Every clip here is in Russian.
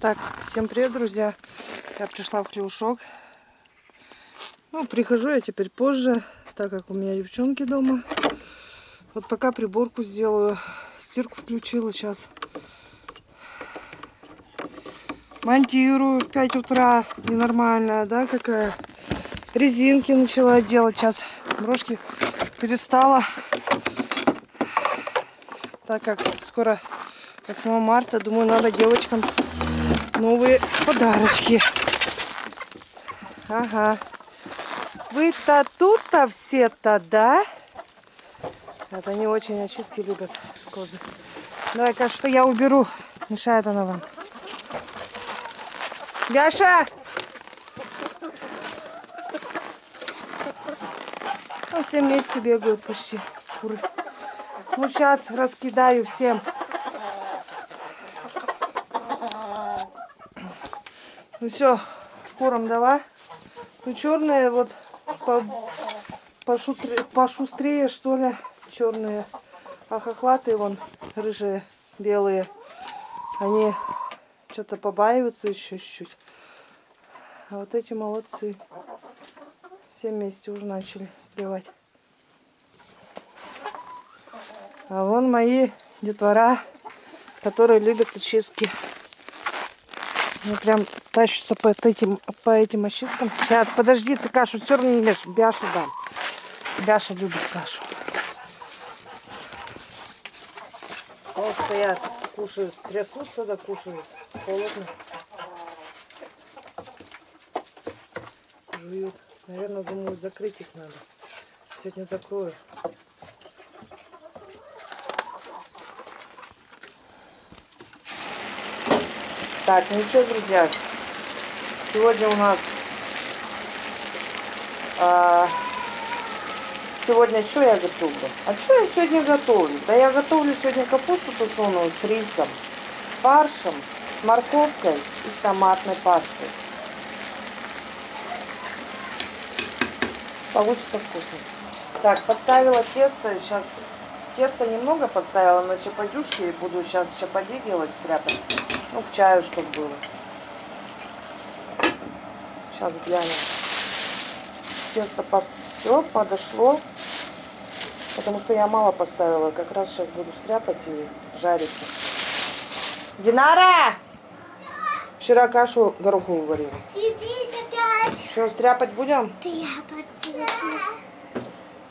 Так, всем привет, друзья. Я пришла в Клеушок. Ну, прихожу я теперь позже, так как у меня девчонки дома. Вот пока приборку сделаю. Стирку включила сейчас. Монтирую в 5 утра. Ненормальная, да, какая. Резинки начала делать. Сейчас брошки перестала. Так как скоро 8 марта, думаю, надо девочкам новые подарочки. Ага. Вы-то тут-то все-то, да? Это они очень очистки любят козы. Давай-ка, что я уберу. Мешает она вам. Гаша! Ну, все вместе бегают почти куры. Ну, сейчас раскидаю всем. Ну все, курам дала. Ну черные вот по, пошутре, пошустрее что ли черные. А хохлатые вон рыжие, белые. Они что-то побаиваются еще чуть-чуть. А вот эти молодцы. Все вместе уже начали плевать. А вон мои детвора, которые любят очистки. Они прям тащатся по этим, по этим очисткам. Сейчас, подожди, ты кашу все равно не ешь. Бяшу дам. Бяша любит кашу. Вот стоят, кушают, трясутся, да кушают. Холодно. Жуют. Наверное, думаю, закрыть их надо. Сегодня закрою. Так, что, друзья, сегодня у нас... А, сегодня что я готовлю? А что я сегодня готовлю? Да я готовлю сегодня капусту тушеную с рисом, с фаршем, с морковкой и с томатной пастой. Получится вкусно. Так, поставила тесто. Сейчас тесто немного поставила на чападюшки. И буду сейчас чапади делать, стряпать. Ну, к чаю, чтобы было. Сейчас глянем. Тесто все подошло. Потому что я мало поставила. Как раз сейчас буду стряпать и жарить. Динара! Вчера кашу гороховую варила. Что, стряпать будем?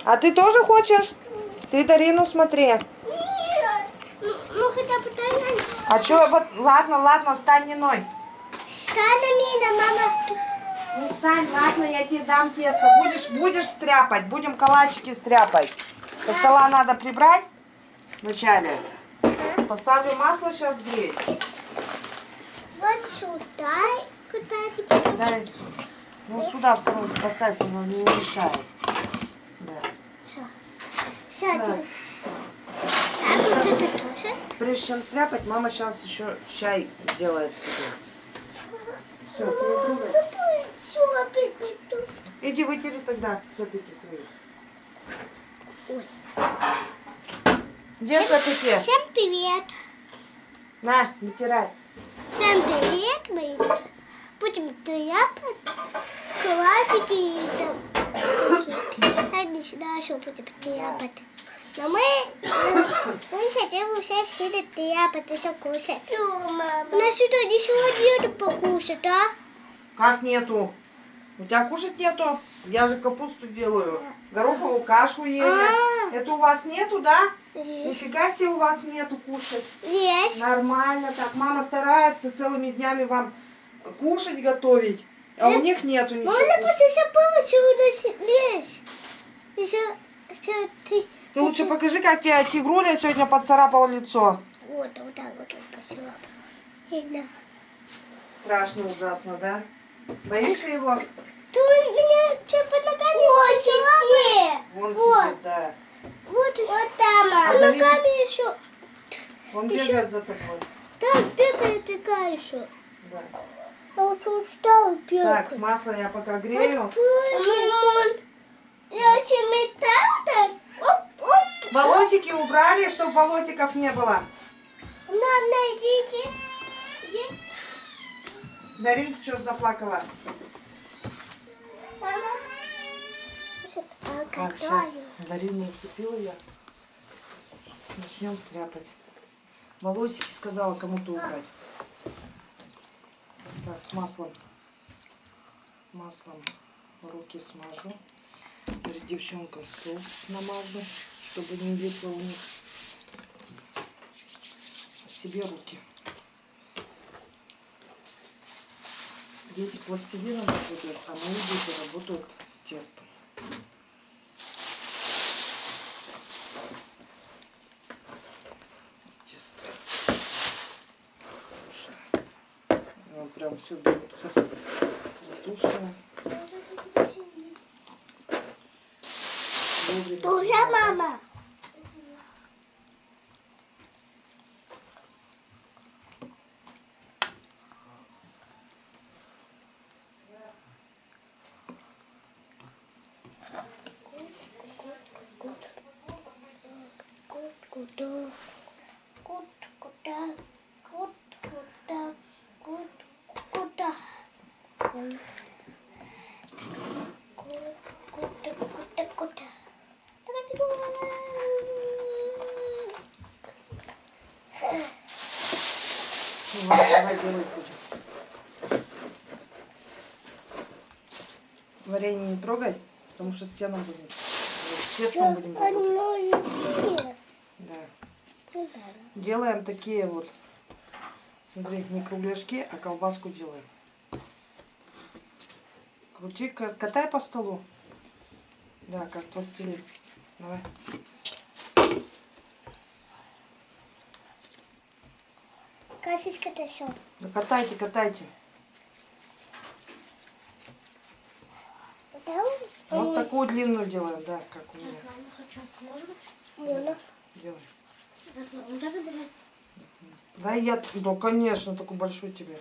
А ты тоже хочешь? Ты Дарину смотри. А что, вот, ладно, ладно, встань, не ной. Встань мама. Ну встань, ладно, я тебе дам тесто. Будешь, будешь стряпать, будем калачики стряпать. Со стола надо прибрать вначале. Поставлю масло сейчас греть. Вот сюда. Куда тебе? Дай сюда. Ну сюда в сторону поставь, оно не мешает. Да. Все. Все, Да. А вот это тоже? Прежде чем стряпать, мама сейчас еще чай делает себе. Все, ты не трогай. Все, опять не тут. Иди вытери тогда сопики свои. Ой. Где сопики? Всем привет. На, вытирай. Всем привет, мы будем тряпать классики и там. Я не знаю, что будем тряпать. Но мы, мы хотим уже сидеть тряпать и все кушать. У нас что, ничего нету покушать, а? Как нету? У тебя кушать нету? Я же капусту делаю. Гороховую кашу ели. А. Это у вас нету, да? Нифига себе у вас нету кушать. Есть. Нормально так. Мама старается целыми днями вам кушать готовить. А у них нету ничего. Можно просто помочь, у нас. Еще, еще ты. Ты лучше покажи, как тебе тигруля сегодня поцарапал лицо. Вот, вот так вот он да. Страшно, ужасно, да? Боишься его? Ты у меня что под Вот, Вон Вот. сидит, да. Вот, вот там. А Под Давид? ногами еще. Он Еще- бегает за тобой. Там бегает такая еще. Да. А вот устал бегать. Так, масло я пока грею. Мамон, я тебе так Оп, оп. Волосики убрали, чтобы волосиков не было. Мам, найдите. Даринка что заплакала? Мама. Так, сейчас? Дарину уцепила я. Начнем стряпать. Волосики сказала кому-то убрать. Так, с маслом. Маслом руки смажу. Перед девчонкам стол намажу, чтобы не вышло у них. Себе руки. Дети пластилином работают, а мои дети работают с тестом. все бьется. Воздушная. Тоже мама. Варенье не трогай, потому что стену будем. С тестом будем работать. Да. Делаем такие вот. Смотри, не кругляшки, а колбаску делаем. Крути, ка- катай по столу. Да, как пластилин. Давай. Это все. Да катайте, катайте. Вот такую длинную делаем, да, как у меня. хочу. Можно? Можно. Делай. Вот это брать? Да я, да, конечно, такую большую тебе.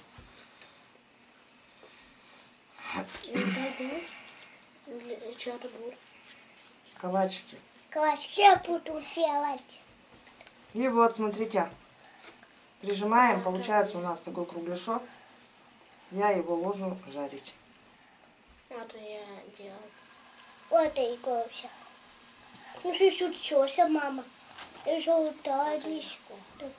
Что это будет? Калачики. Касечки я буду делать. И вот, смотрите, прижимаем, получается у нас такой кругляшок. Я его ложу жарить. Это я делал. Вот и все. Ну что случилось, мама? И желтая лишка. Так.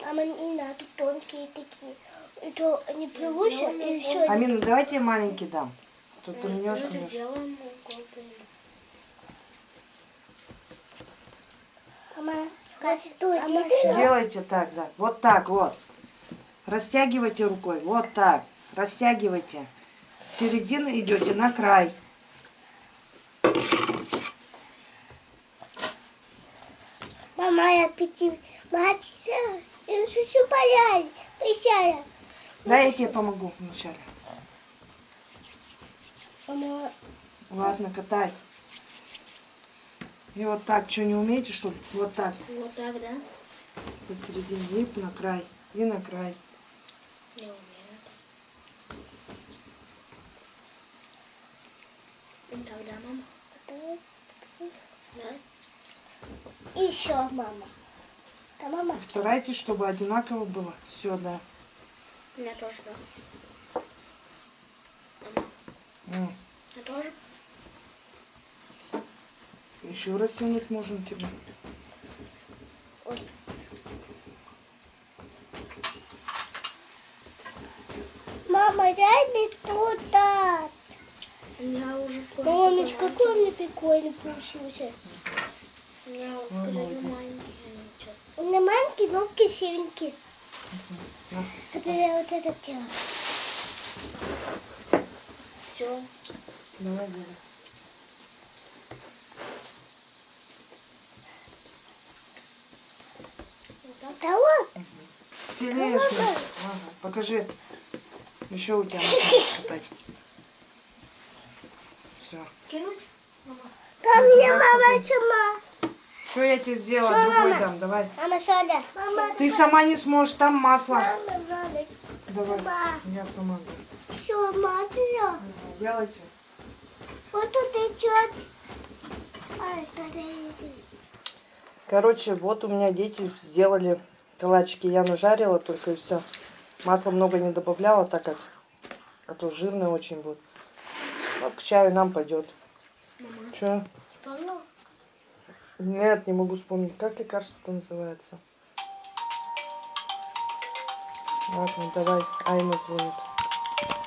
Мама, не надо тонкие такие. Это не привычно, и все. Амина, давайте я маленький дам. Тут ты мнешь, Ну, это мнешь. сделаем Делайте так, да. Вот так, вот. Растягивайте рукой. Вот так. Растягивайте. С середины идете на край. Мама, я пяти. Мать, я все понять. Присяя. Да, я тебе помогу вначале. Мама, Ладно, катай. И вот так, что не умеете, что ли? Вот так. Вот так, да? Посередине. И на край. И на край. Не умею. И тогда, мама. Да? еще мама. Да, мама. Старайтесь, чтобы одинаково было. Все, да. У меня тоже, да. Я тоже. Еще раз сунуть можно тебе. Ой. Мама, дай мне туда. Я уже скоро. Мамочка, какой он прикольный получился. Я вот скажу, маленький. На маленький, но кисевенький. Это я вот это делаю. Все. Вот. Сильнее снизу. Ага, покажи. Еще у тебя катать. Все. Кинуть? Там мне мама сама. Что я тебе сделала? Всё, Другой мама. дам, давай. Мама, сюда. Мама, Ты сама не сможешь, там масло. мама, мама. Давай. Мама. Я сама. дам. Все, смотри. Делайте. Вот тут идет. Подойди. Короче, вот у меня дети сделали калачики. Я нажарила только и все. Масла много не добавляла, так как а то жирные очень будут. Вот к чаю нам пойдет. Мама, Че? вспомнила? Нет, не могу вспомнить, как лекарство называется. Ладно, давай. Айна звонит.